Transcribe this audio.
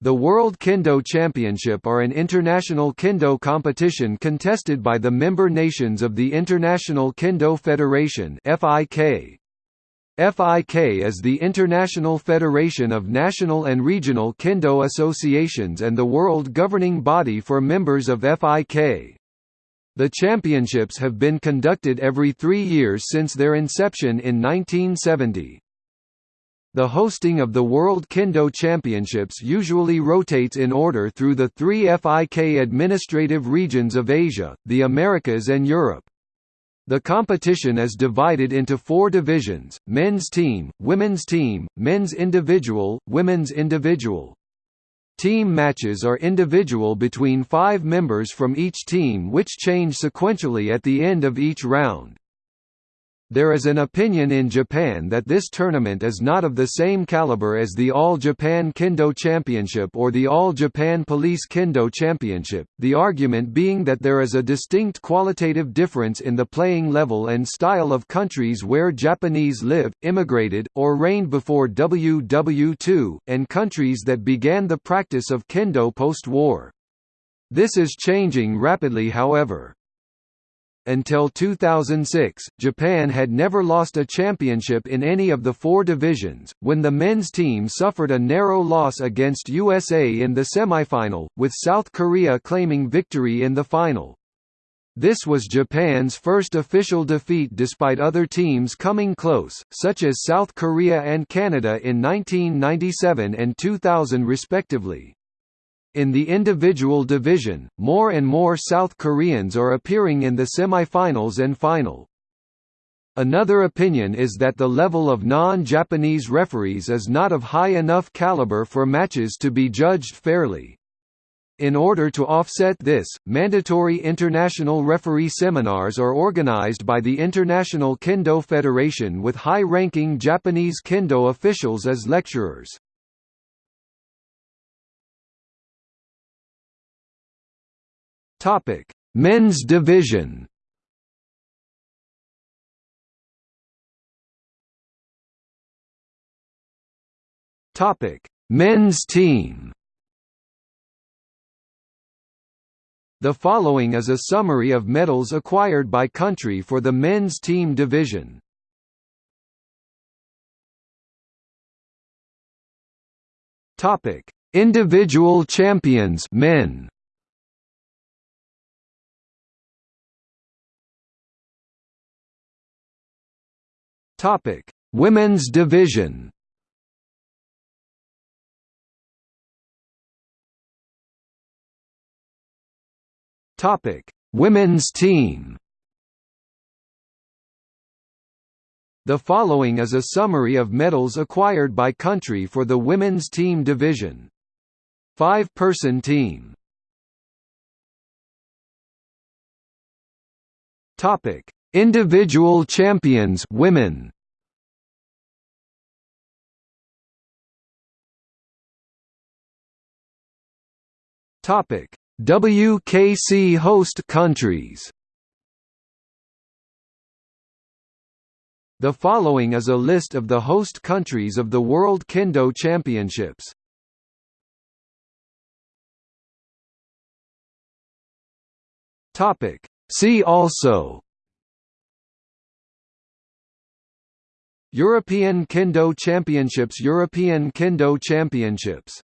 The World Kendo Championship are an international kendo competition contested by the member nations of the International Kendo Federation FIK. FIK is the international federation of national and regional kendo associations and the world governing body for members of FIK. The championships have been conducted every three years since their inception in 1970. The hosting of the World Kendo Championships usually rotates in order through the three FIK administrative regions of Asia, the Americas and Europe. The competition is divided into four divisions, men's team, women's team, men's individual, women's individual. Team matches are individual between five members from each team which change sequentially at the end of each round. There is an opinion in Japan that this tournament is not of the same caliber as the All Japan Kendo Championship or the All Japan Police Kendo Championship, the argument being that there is a distinct qualitative difference in the playing level and style of countries where Japanese live, immigrated, or reigned before WW2, and countries that began the practice of kendo post-war. This is changing rapidly however. Until 2006, Japan had never lost a championship in any of the four divisions, when the men's team suffered a narrow loss against USA in the semifinal, with South Korea claiming victory in the final. This was Japan's first official defeat despite other teams coming close, such as South Korea and Canada in 1997 and 2000 respectively. In the individual division, more and more South Koreans are appearing in the semi-finals and final. Another opinion is that the level of non-Japanese referees is not of high enough caliber for matches to be judged fairly. In order to offset this, mandatory international referee seminars are organized by the International Kendo Federation with high-ranking Japanese kendo officials as lecturers. Topic: Men's division. Topic: Men's team. The following is a summary of medals acquired by country for the men's team division. Topic: Individual champions men. Topic: Women's division. Topic: Women's team. The following is a summary of medals acquired by country for the women's team division. Five-person team. Topic: Individual champions women. Topic. WKC host countries. The following is a list of the host countries of the World Kendo Championships. Topic. See also European Kendo Championships European Kendo Championships